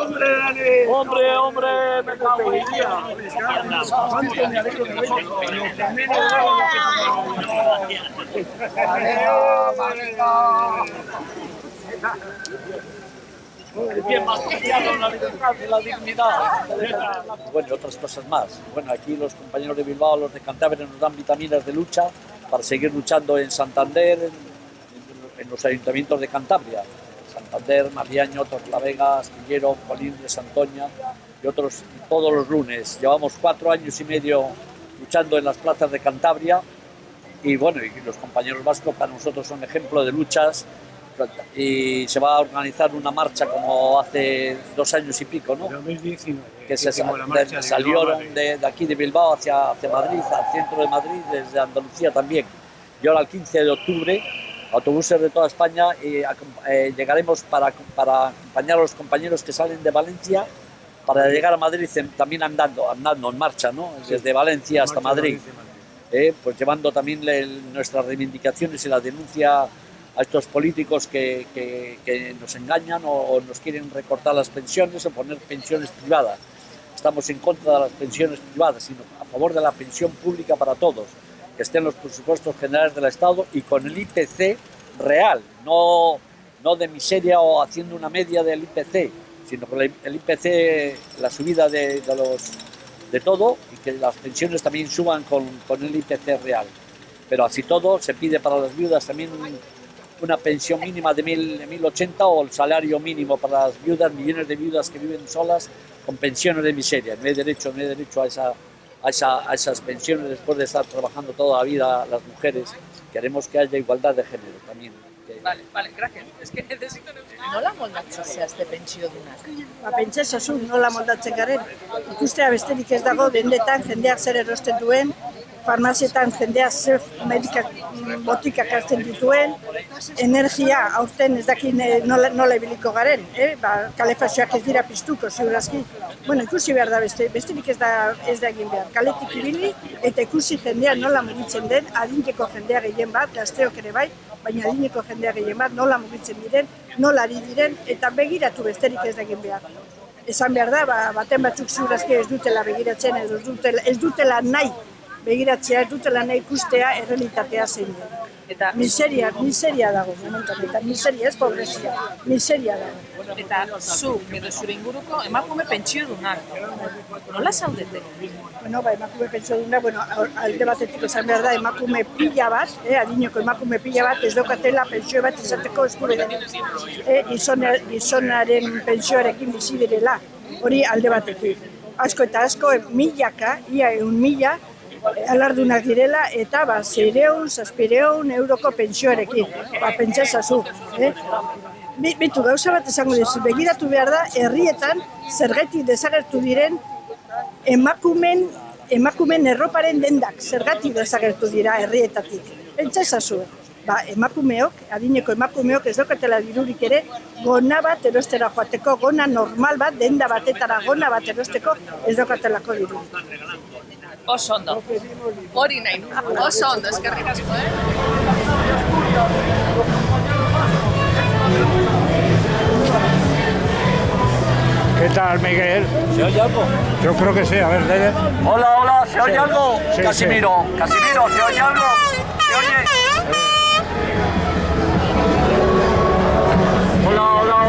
Hombre, Dani. Hombre, hombre, me cago en ¿Cuánto me alegro que venga? Lo que menos hago, lo que bien más la libertad y la dignidad. Bueno, y otras cosas más. Bueno, aquí los compañeros de Bilbao, los de Cantabria, nos dan vitaminas de lucha para seguir luchando en Santander, en, en los ayuntamientos de Cantabria. Santander, Mariaño, Torlavega, Astillero, Colín de Santoña y otros todos los lunes. Llevamos cuatro años y medio luchando en las plazas de Cantabria y bueno, y los compañeros vascos para nosotros son ejemplo de luchas y se va a organizar una marcha como hace dos años y pico, ¿no? 2019. que se hicimos sa- la de- salieron de, de aquí de Bilbao hacia, hacia Madrid, al centro de Madrid, desde Andalucía también. Y ahora el 15 de octubre, autobuses de toda España, y eh, llegaremos para, para acompañar a los compañeros que salen de Valencia para llegar a Madrid también andando, andando en marcha, ¿no? Desde Valencia hasta marcha Madrid, eh, pues llevando también le- nuestras reivindicaciones y la denuncia a estos políticos que, que- que nos engañan o, o nos quieren recortar las pensiones o poner pensiones privadas. Estamos en contra de las pensiones privadas, sino a favor de la pensión pública para todos, que estén los presupuestos generales del Estado y con el IPC real, no, no de miseria o haciendo una media del IPC, sino con el IPC, la subida de, de los, de todo y que las pensiones también suban con, con el IPC real. Pero así todo, se pide para las viudas también un- una pensión mínima de 1.000 de 1.080 o el salario mínimo para las viudas, millones de viudas que viven solas con pensiones de miseria. No hay derecho, no hay derecho a, esa, a, esa- a esas pensiones después de estar trabajando toda la vida las mujeres. Queremos que haya igualdad de género también. Vale, vale, gracias. Es que necesito... Nola moldatzen zehazte pentsiodunak? Ba, pentsa ezazu nola moldatzen garen. Ikustea besterik ez dago, dendetan jendeak zer erosten duen, farmazietan jendeak zer medikak, botikak hartzen dituen, energia aurten ez dakit ne- nola, nola ibiliko garen, eh? ba, kalefazioak ez dira piztuko, ziurazki. Bueno, ikusi behar da beste, besterik ez da, ez da egin behar. Kaletik ibili eta ikusi jendea nola mugitzen den, adineko jendea gehien bat, gazteok ere bai, baina adineko jendea gehien bat, nola mugitzen diren, nola ari diren, eta begiratu besterik ez da egin behar. Esan behar da, ba, baten batzuk ziurazki ez dutela begiratzen, ez dutela, ez dutela nahi begiratzea, ez dutela nahi ikustea errealitatea zein den. Eta, Miseria, miseria dago momentu honetan, miseria ez pobrezia, miseria dago. eta zu, edo zure inguruko emakume pentsiodunak. Nola zaudete? Bueno, ba, emakume pentsio duna, bueno, alde batetik esan behar da, emakume pila bat, eh, adineko emakume pila bat, ez daukatela pentsio bat izateko eskubiderik. Eh, gizona, gizonaren pentsioarekin bizi direla, hori alde batetik. Asko eta asko, eh, milaka, ia eun mila, eh, alardunak direla, eta ba, zeireun, zazpireun euroko pentsioarekin. Ba, pentsa ezazu, eh? Bi- Bitu, gauza bat esango dizu, begiratu behar da, herrietan zergetik desagertu diren emakumen, emakumen erroparen dendak zergatik desagertu dira herrietatik. Pentsa ezazu, ba, emakumeok, adineko emakumeok ez daukatela dirurik ere, gona bat erostera joateko, gona normal bat, denda batetara gona bat erosteko, ez daukatelako dirurik. Oso ondo. Hori nahi, du. oso ondo, eskerrik asko, eh? ¿Qué tal, Miguel? ¿Se oye algo? Yo creo que sí, a ver, dale. Hola, hola, ¿se oye algo? Sí, Casimiro, Casimiro, ¿se oye algo? ¿Se oye? Hola, hola. Hola,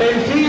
ruina,